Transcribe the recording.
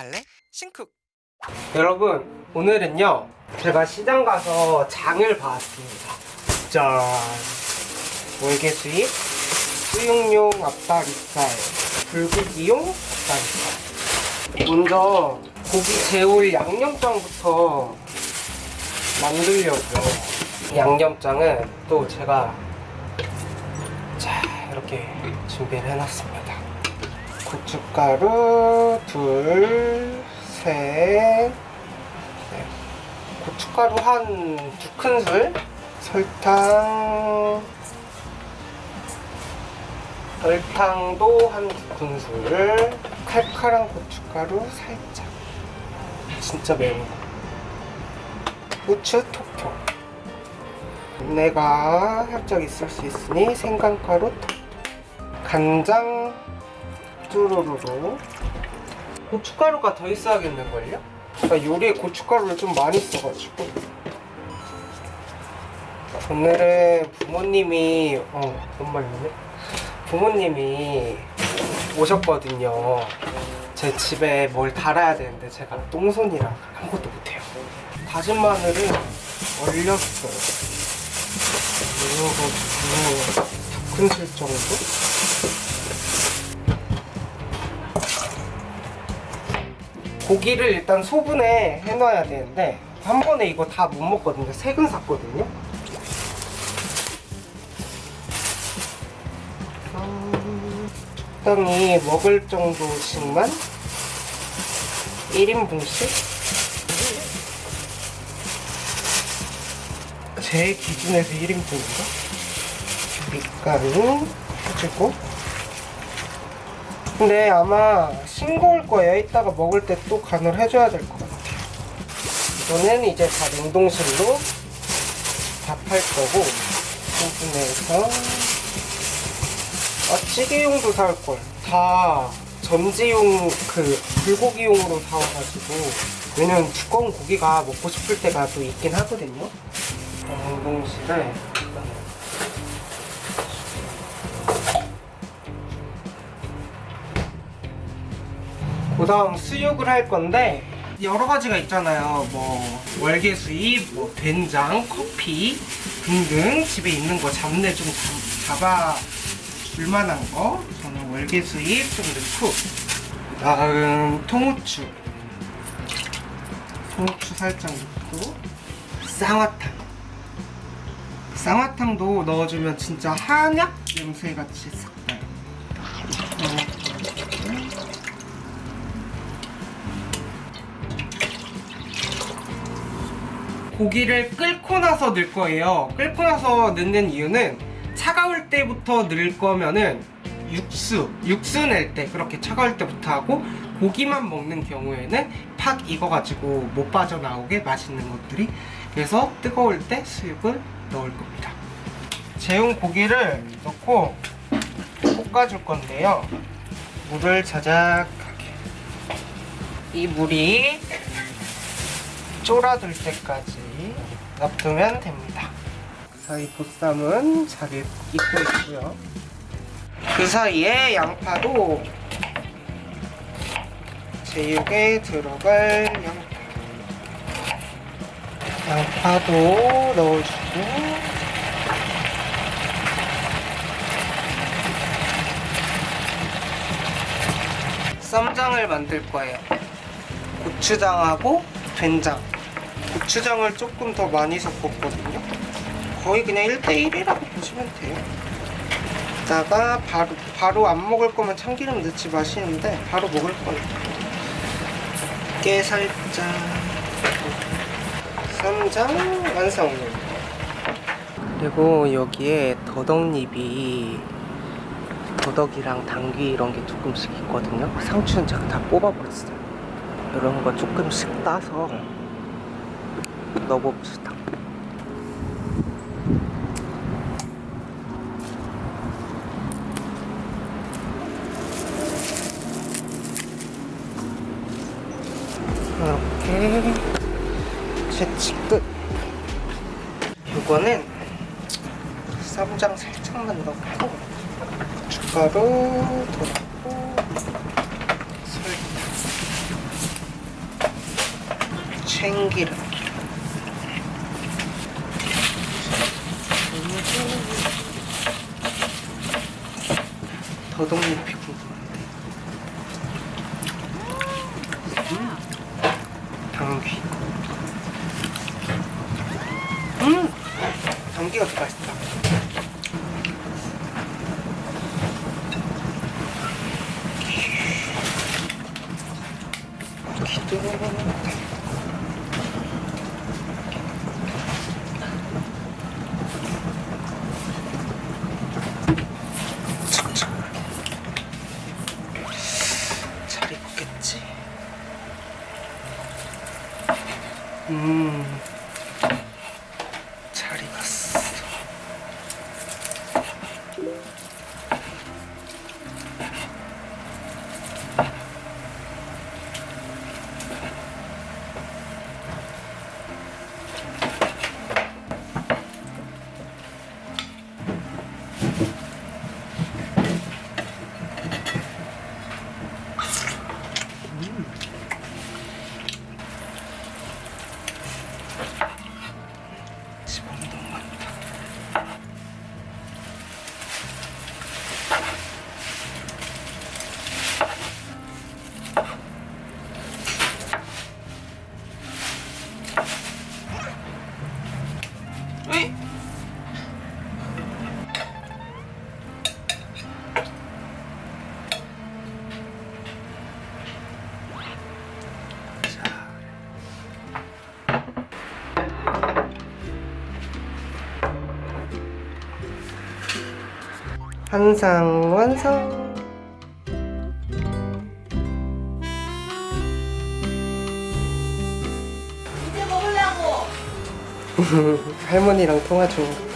갈래? 신쿡 여러분 오늘은요 제가 시장 가서 장을 봐왔습니다. 짠. 월계수잎 수육용 앞다리살 불고기용 앞다리살. 먼저 고기 재울 양념장부터 만들려고요. 양념장은 또 제가 자 이렇게 준비를 해놨습니다 고춧가루 둘, 셋, 넷. 고춧가루 한 두 큰술, 설탕, 설탕도 한 두 큰술, 칼칼한 고춧가루 살짝. 진짜 매운 거. 후추 톡톡. 내가 살짝 있을 수 있으니 생강가루 톡톡. 간장 쭈루루루. 고춧가루가 더 있어야겠는걸요? 나 요리에 고춧가루를 좀 많이 써가지고 오늘은 부모님이 어 정말로네 부모님이 오셨거든요 제 집에 뭘 달아야 되는데 제가 똥손이라 아무것도 못해요 다진 마늘을 얼렸어요 이거 두 큰술 정도? 고기를 일단 소분해 해놔야 되는데 한 번에 이거 다 못 먹거든요. 색은 샀거든요. 음, 적당히 먹을 정도씩만 1인분씩 제 기준에서 1인분인가? 밀가루 해주고 근데 아마 싱거울 거예요. 이따가 먹을 때 또 간을 해줘야 될 것 같아요. 이거는 이제 다 냉동실로 밥할 거고 소분해서 아 찌개용도 살 걸. 다 전지용 그 불고기용으로 사와가지고 왜냐면 두꺼운 고기가 먹고 싶을 때가 또 있긴 하거든요. 냉동실에 그 다음 수육을 할 건데 여러 가지가 있잖아요. 뭐 월계수잎, 뭐 된장, 커피 등등 집에 있는 거 잡내 좀 잡, 잡아 줄만한 거. 저는 월계수잎 좀 넣고 그 다음 통후추. 통후추 살짝 넣고 쌍화탕. 쌍화탕도 넣어주면 진짜 한약 냄새같이 싹 나요 고기를 끓고 나서 넣을 거예요. 끓고 나서 넣는 이유는 차가울 때부터 넣을 거면은 육수, 육수 낼 때 그렇게 차가울 때부터 하고 고기만 먹는 경우에는 팍 익어가지고 못 빠져나오게 맛있는 것들이 그래서 뜨거울 때 수육을 넣을 겁니다. 재운 고기를 넣고 볶아줄 건데요. 물을 자작하게 이 물이 쫄아들 때까지 놔두면 됩니다. 그 사이 보쌈은 잘 익고 있고요. 그 사이에 양파도 제육에 들어갈 양파 양파도 넣어주고 쌈장을 만들 거예요. 고추장하고 된장 고추장을 조금 더 많이 섞었거든요. 거의 그냥 1대1이라고 보시면 돼요. 이따가 바로, 바로 안 먹을 거면 참기름 넣지 마시는데 바로 먹을 거예요. 깨 살짝. 쌈장 완성 그리고 여기에 더덕잎이 더덕이랑 당귀 이런 게 조금씩 있거든요. 상추는 제가 다 뽑아버렸어요. 이런 거 조금씩 따서 넣어봅시다. 이렇게 채취 끝. 이거는 쌈장 살짝만 넣고 고춧가루 더 넣고 설탕 참기름 더덕잎이 궁금한데 음. 당귀 음! 당귀가 더 맛있다 기도 잘 익었겠지? 음, 잘 익었어. 지방 Yeah. 한상 완성. 할머니랑 통화 중.